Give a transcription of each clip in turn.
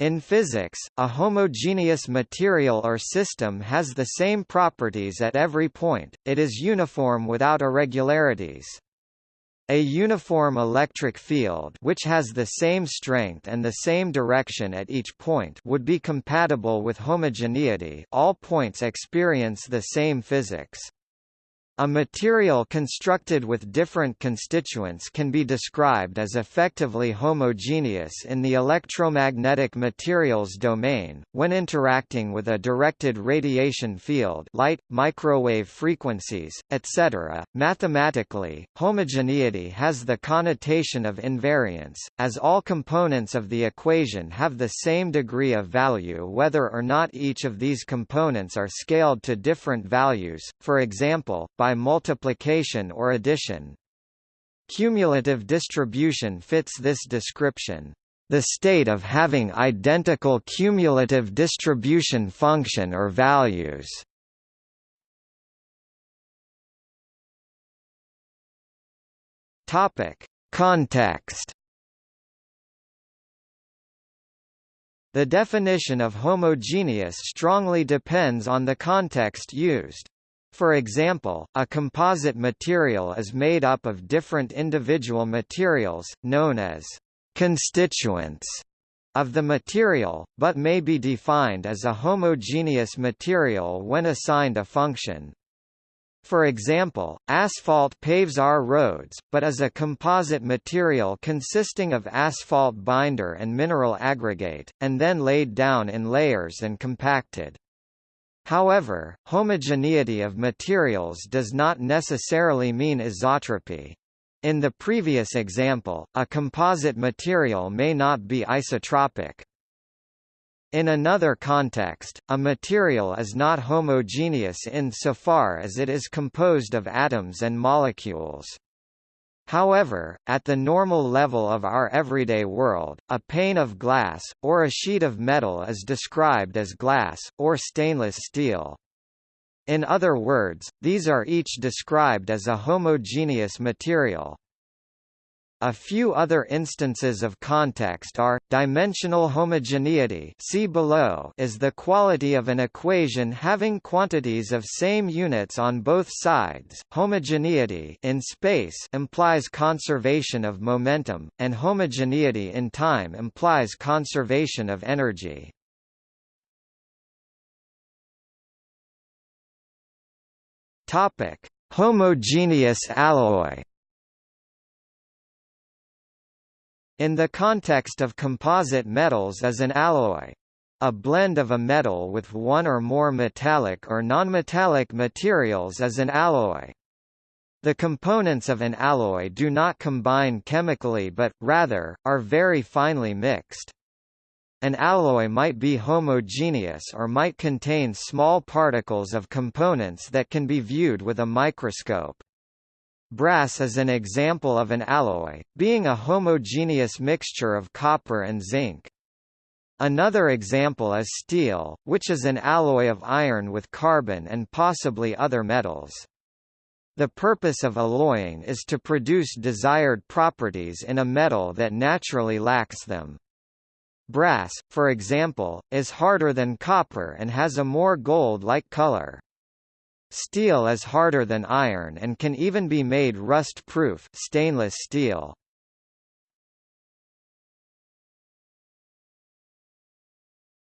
In physics, a homogeneous material or system has the same properties at every point, it is uniform without irregularities. A uniform electric field which has the same strength and the same direction at each point would be compatible with homogeneity all points experience the same physics. A material constructed with different constituents can be described as effectively homogeneous in the electromagnetic materials domain, when interacting with a directed radiation field light, microwave frequencies, etc. Mathematically, homogeneity has the connotation of invariance, as all components of the equation have the same degree of value whether or not each of these components are scaled to different values, for example, by multiplication or addition. Cumulative distribution fits this description. The state of having identical cumulative distribution function or values. Topic: Context. The definition of homogeneous strongly depends on the context used. For example, a composite material is made up of different individual materials, known as constituents of the material, but may be defined as a homogeneous material when assigned a function. For example, asphalt paves our roads, but is a composite material consisting of asphalt binder and mineral aggregate, and then laid down in layers and compacted. However, homogeneity of materials does not necessarily mean isotropy. In the previous example, a composite material may not be isotropic. In another context, a material is not homogeneous in so far as it is composed of atoms and molecules. However, at the normal level of our everyday world, a pane of glass, or a sheet of metal is described as glass, or stainless steel. In other words, these are each described as a homogeneous material. A few other instances of context are, dimensional homogeneity see below is the quality of an equation having quantities of same units on both sides, homogeneity in space implies conservation of momentum, and homogeneity in time implies conservation of energy. Homogeneous alloy In the context of composite metals as an alloy, a blend of a metal with one or more metallic or nonmetallic materials as an alloy. The components of an alloy do not combine chemically but, rather, are very finely mixed. An alloy might be homogeneous or might contain small particles of components that can be viewed with a microscope. Brass is an example of an alloy, being a homogeneous mixture of copper and zinc. Another example is steel, which is an alloy of iron with carbon and possibly other metals. The purpose of alloying is to produce desired properties in a metal that naturally lacks them. Brass, for example, is harder than copper and has a more gold-like color. Steel is harder than iron and can even be made rust-proof stainless steel.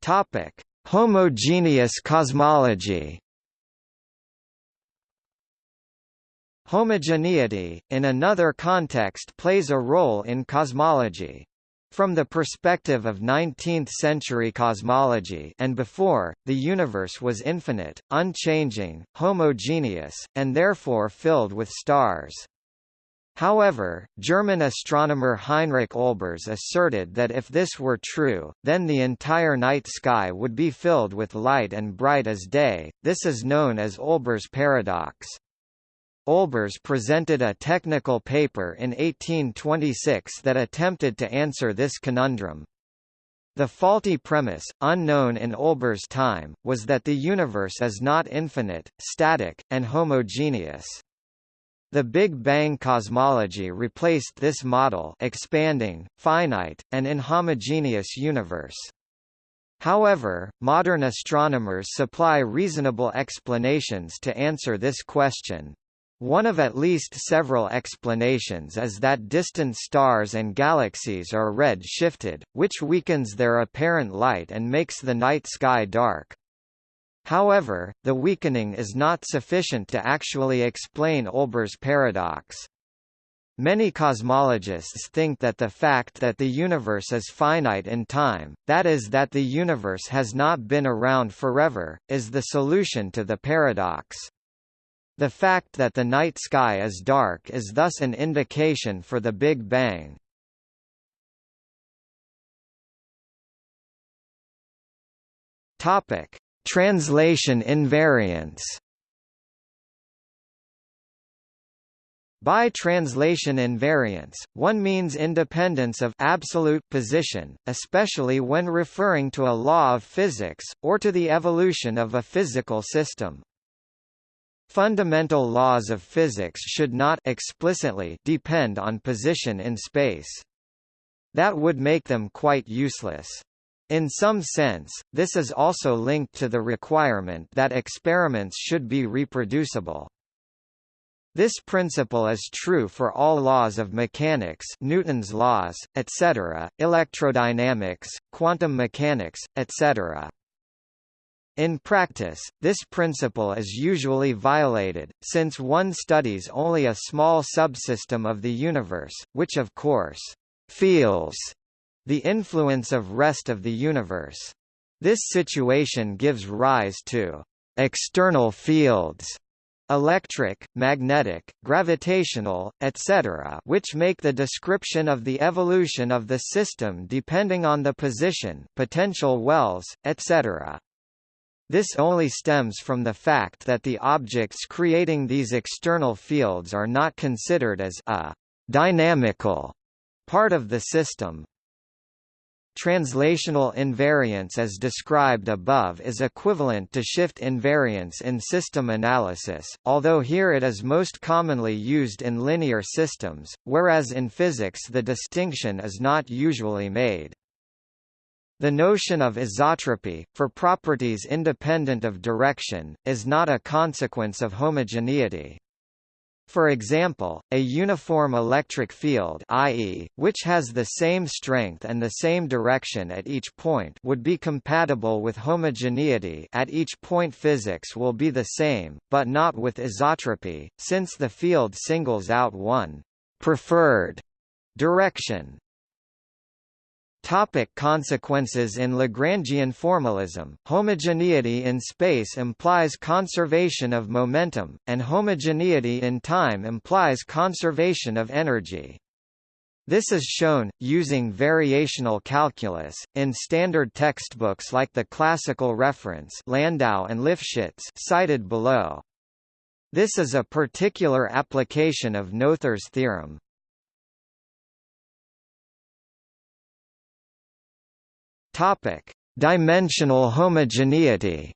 Topic: Homogeneous cosmology. Homogeneity, in another context plays a role in cosmology. From the perspective of 19th-century cosmology and before, the universe was infinite, unchanging, homogeneous, and therefore filled with stars. However, German astronomer Heinrich Olbers asserted that if this were true, then the entire night sky would be filled with light and bright as day. This is known as Olbers' paradox. Olbers presented a technical paper in 1826 that attempted to answer this conundrum. The faulty premise, unknown in Olbers' time, was that the universe is not infinite, static, and homogeneous. The Big Bang cosmology replaced this model expanding, finite, and inhomogeneous universe. However, modern astronomers supply reasonable explanations to answer this question. One of at least several explanations is that distant stars and galaxies are red-shifted, which weakens their apparent light and makes the night sky dark. However, the weakening is not sufficient to actually explain Olbers' paradox. Many cosmologists think that the fact that the universe is finite in time, that is that the universe has not been around forever, is the solution to the paradox. The fact that the night sky is dark is thus an indication for the Big Bang. Topic: Translation invariance By translation invariance, one means independence of absolute position, especially when referring to a law of physics, or to the evolution of a physical system. Fundamental laws of physics should not explicitly depend on position in space. That would make them quite useless. In some sense, this is also linked to the requirement that experiments should be reproducible. This principle is true for all laws of mechanics Newton's laws, etc., electrodynamics, quantum mechanics, etc. In practice, this principle is usually violated, since one studies only a small subsystem of the universe, which of course, feels the influence of rest of the universe. This situation gives rise to external fields electric, magnetic, gravitational, etc. which make the description of the evolution of the system depending on the position potential wells, etc. This only stems from the fact that the objects creating these external fields are not considered as a dynamical part of the system, Translational invariance as described above is equivalent to shift invariance in system analysis, although here it is most commonly used in linear systems, whereas in physics the distinction is not usually made. The notion of isotropy, for properties independent of direction, is not a consequence of homogeneity. For example, a uniform electric field i.e., which has the same strength and the same direction at each point would be compatible with homogeneity at each point physics will be the same, but not with isotropy, since the field singles out one preferred direction. Topic consequences In Lagrangian formalism, homogeneity in space implies conservation of momentum, and homogeneity in time implies conservation of energy. This is shown, using variational calculus, in standard textbooks like the classical reference Landau and Lifshitz cited below. This is a particular application of Noether's theorem. Topic: Dimensional homogeneity.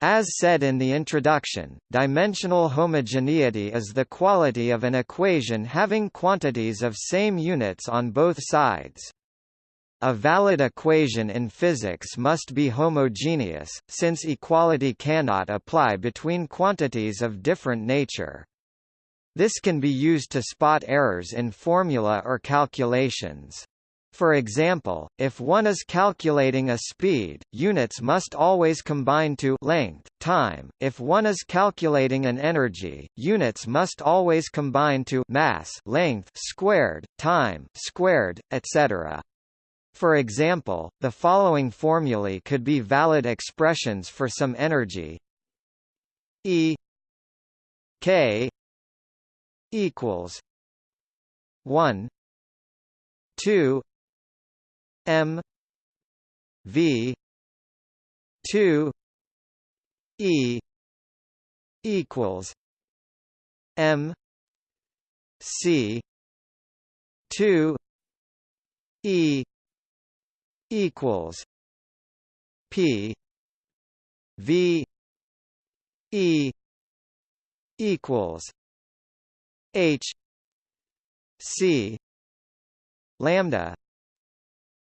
As said in the introduction, dimensional homogeneity is the quality of an equation having quantities of same units on both sides. A valid equation in physics must be homogeneous, since equality cannot apply between quantities of different nature. This can be used to spot errors in formula or calculations. For example, if one is calculating a speed, units must always combine to length, time. If one is calculating an energy, units must always combine to mass, length squared, time squared, etc. For example, the following formulae could be valid expressions for some energy E K equals one two M V two E equals M C two E equals P V E equals H C lambda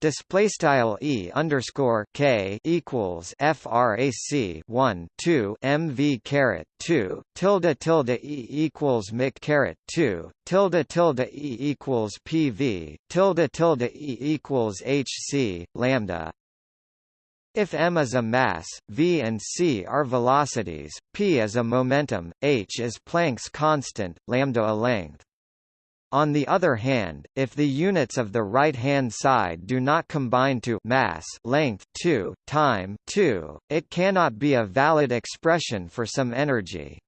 display style e underscore k equals frac 1 2 mv caret 2 tilde tilde e equals mic caret 2 tilde tilde e equals pv tilde tilde e equals hc lambda if m is a mass, v and c are velocities, p is a momentum, h is Planck's constant, lambda a length. On the other hand, if the units of the right-hand side do not combine to mass length 2, time 2, it cannot be a valid expression for some energy.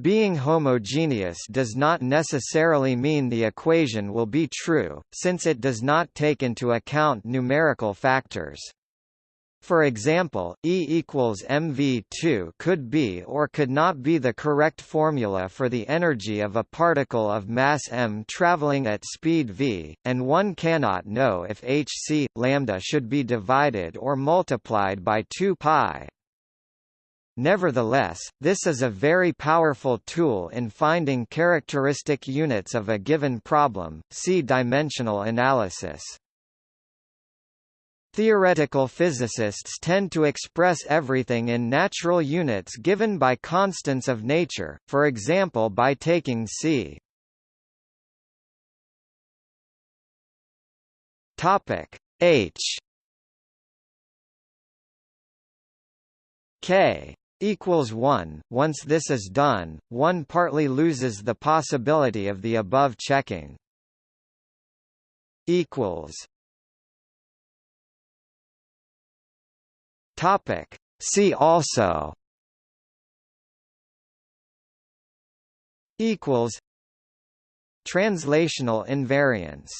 Being homogeneous does not necessarily mean the equation will be true, since it does not take into account numerical factors. For example, E equals mv2 could be or could not be the correct formula for the energy of a particle of mass m traveling at speed v, and one cannot know if hc lambda should be divided or multiplied by 2 pi. Nevertheless, this is a very powerful tool in finding characteristic units of a given problem. See dimensional analysis. Theoretical physicists tend to express everything in natural units given by constants of nature, for example by taking c Topic H K equals 1. Once this is done, one partly loses the possibility of the above checking. equals Topic. See also. Equals. Translational invariance